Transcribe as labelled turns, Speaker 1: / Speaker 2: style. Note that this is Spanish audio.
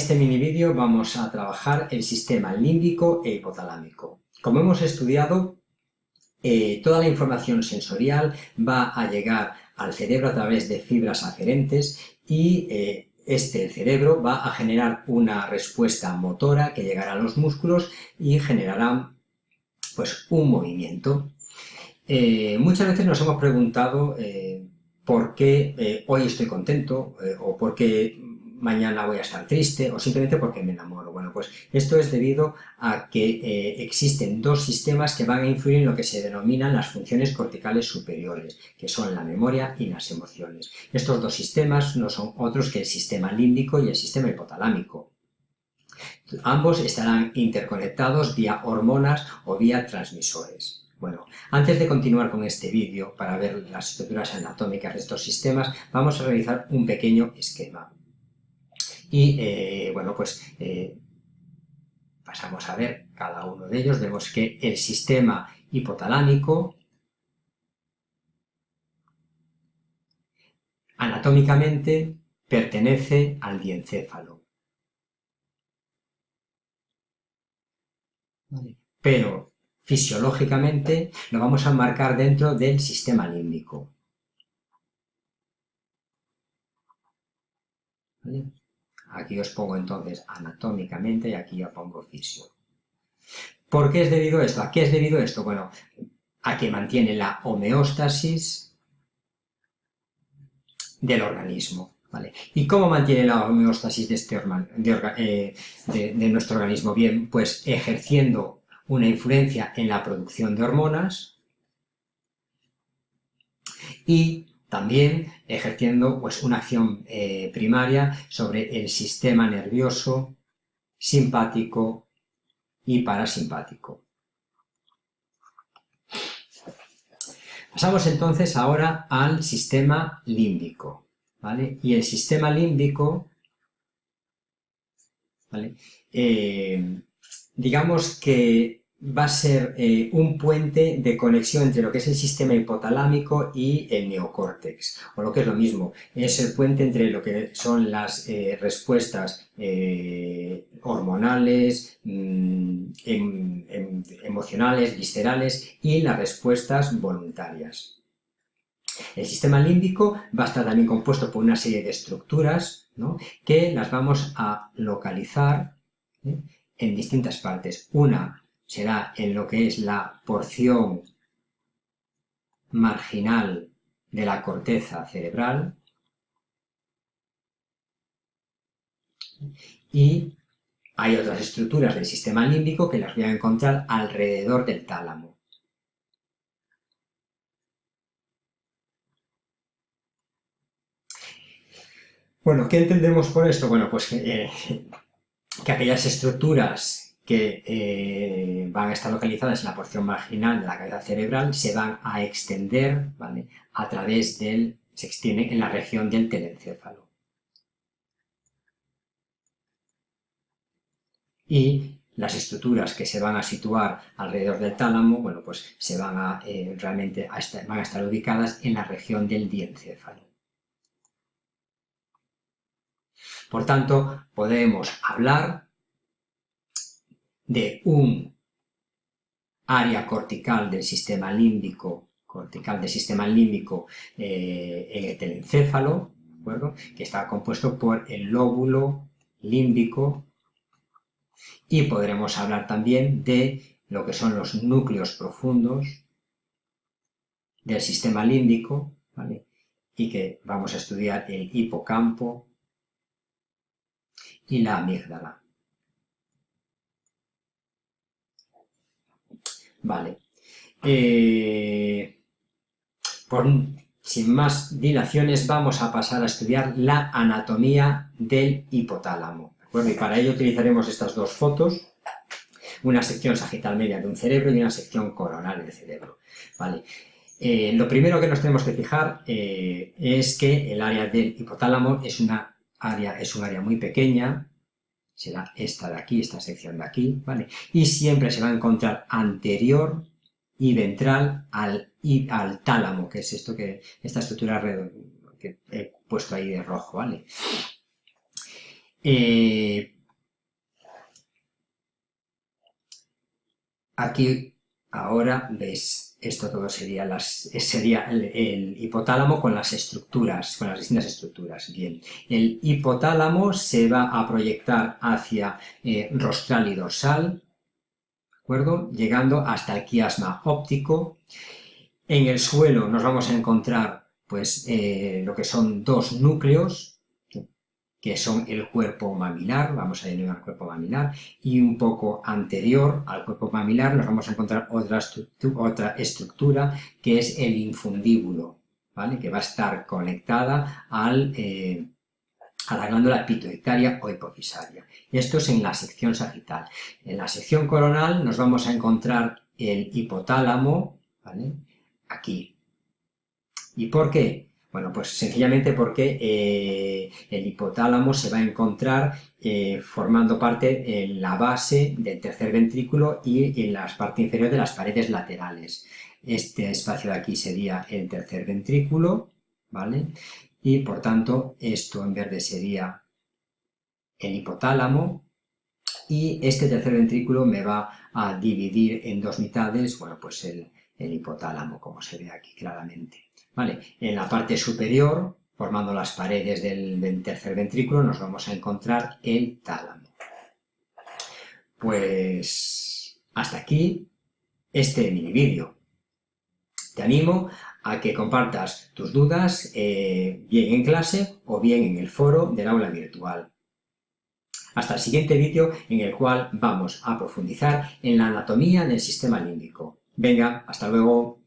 Speaker 1: En este mini vídeo vamos a trabajar el sistema límbico e hipotalámico. Como hemos estudiado, eh, toda la información sensorial va a llegar al cerebro a través de fibras aferentes y eh, este, cerebro, va a generar una respuesta motora que llegará a los músculos y generará pues, un movimiento. Eh, muchas veces nos hemos preguntado por qué hoy estoy contento o por qué mañana voy a estar triste o simplemente porque me enamoro. Bueno, pues esto es debido a que eh, existen dos sistemas que van a influir en lo que se denominan las funciones corticales superiores, que son la memoria y las emociones. Estos dos sistemas no son otros que el sistema límbico y el sistema hipotalámico. Ambos estarán interconectados vía hormonas o vía transmisores. Bueno, antes de continuar con este vídeo, para ver las estructuras anatómicas de estos sistemas, vamos a realizar un pequeño esquema. Y eh, bueno, pues eh, pasamos a ver cada uno de ellos. Vemos que el sistema hipotalámico anatómicamente pertenece al diencéfalo. Pero fisiológicamente lo vamos a marcar dentro del sistema límbico. Aquí os pongo entonces anatómicamente y aquí ya pongo fisio. ¿Por qué es debido esto? ¿A qué es debido esto? Bueno, a que mantiene la homeostasis del organismo. ¿vale? ¿Y cómo mantiene la homeostasis de, este eh, de nuestro organismo? Bien, pues ejerciendo una influencia en la producción de hormonas y también ejerciendo pues, una acción eh, primaria sobre el sistema nervioso simpático y parasimpático. Pasamos entonces ahora al sistema límbico. ¿vale? Y el sistema límbico, ¿vale? Eh, digamos que va a ser eh, un puente de conexión entre lo que es el sistema hipotalámico y el neocórtex, o lo que es lo mismo, es el puente entre lo que son las eh, respuestas eh, hormonales, mm, em, em, emocionales, viscerales y las respuestas voluntarias. El sistema límbico va a estar también compuesto por una serie de estructuras que las vamos a localizar en distintas partes. Una será en lo que es la porción marginal de la corteza cerebral y hay otras estructuras del sistema límbico que las voy a encontrar alrededor del tálamo. Bueno, ¿qué entendemos por esto? Bueno, pues que, eh, que aquellas estructuras que eh, van a estar localizadas en la porción marginal de la cabeza cerebral se van a extender ¿vale? a través del, se extiende en la región del telencéfalo. Y las estructuras que se van a situar alrededor del tálamo, bueno, pues se van a, eh, realmente van a estar ubicadas en la región del diencéfalo. Por tanto, podemos hablar de un área cortical del sistema límbico, cortical del sistema límbico eh, en el telencéfalo, que está compuesto por el lóbulo límbico. Y podremos hablar también de lo que son los núcleos profundos del sistema límbico, y que vamos a estudiar el hipocampo y la amígdala. Vale. Eh, sin más dilaciones, vamos a pasar a estudiar la anatomía del hipotálamo. Y para ello utilizaremos estas dos fotos, una sección sagital media de un cerebro y una sección coronal del cerebro. Vale. Eh, lo primero que nos tenemos que fijar eh, es que el área del hipotálamo es, una área, es un área muy pequeña, será esta de aquí, esta sección de aquí, ¿vale? Y siempre se va a encontrar anterior y ventral al, al tálamo, que es esto que, esta estructura que he puesto ahí de rojo, ¿vale? Eh, aquí ahora ves, esto todo sería, el, hipotálamo con las estructuras, con las distintas estructuras. Bien, el hipotálamo se va a proyectar hacia eh, rostral y dorsal, ¿de acuerdo? Llegando hasta el quiasma óptico. En el suelo nos vamos a encontrar pues eh, lo que son dos núcleos, que son el cuerpo mamilar, vamos a denominar cuerpo mamilar, y un poco anterior al cuerpo mamilar nos vamos a encontrar otra, otra estructura que es el infundíbulo, ¿vale? que va a estar conectada al, eh, a la glándula pituitaria o hipofisaria. Y esto es en la sección sagital. En la sección coronal nos vamos a encontrar el hipotálamo, ¿vale? aquí. ¿Y por qué? Bueno, pues sencillamente porque eh, el hipotálamo se va a encontrar eh, formando parte en la base del tercer ventrículo y en la parte inferior de las paredes laterales. Este espacio de aquí sería el tercer ventrículo, ¿vale? Y por tanto, esto en verde sería el hipotálamo, y este tercer ventrículo me va a dividir en dos mitades, bueno, pues el hipotálamo, como se ve aquí claramente. En la parte superior, formando las paredes del tercer ventrículo, nos vamos a encontrar el tálamo. Pues hasta aquí este mini vídeo. Te animo a que compartas tus dudas eh, bien en clase o bien en el foro del aula virtual. Hasta el siguiente vídeo en el cual vamos a profundizar en la anatomía del sistema límbico. Venga, hasta luego.